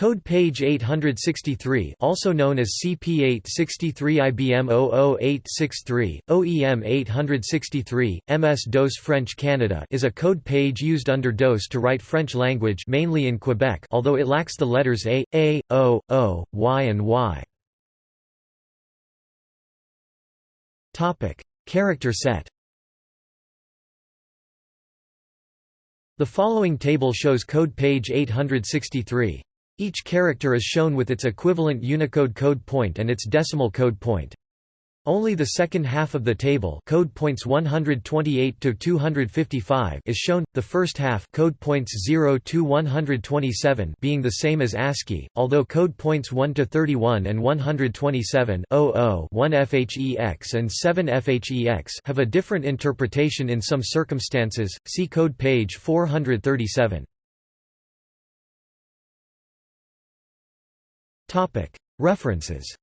Code page 863 also known as CP863 IBM 00863, OEM 863, MS-DOS French Canada is a code page used under DOS to write French language mainly in Quebec although it lacks the letters A, A, O, O, Y and Y. Character set The following table shows code page 863. Each character is shown with its equivalent Unicode code point and its decimal code point. Only the second half of the table code points 128 to 255 is shown, the first half code points 0 to 127 being the same as ASCII, although code points 1 to 31 and 127 00 1 FHEX and 7 FHEX have a different interpretation in some circumstances, see code page 437. References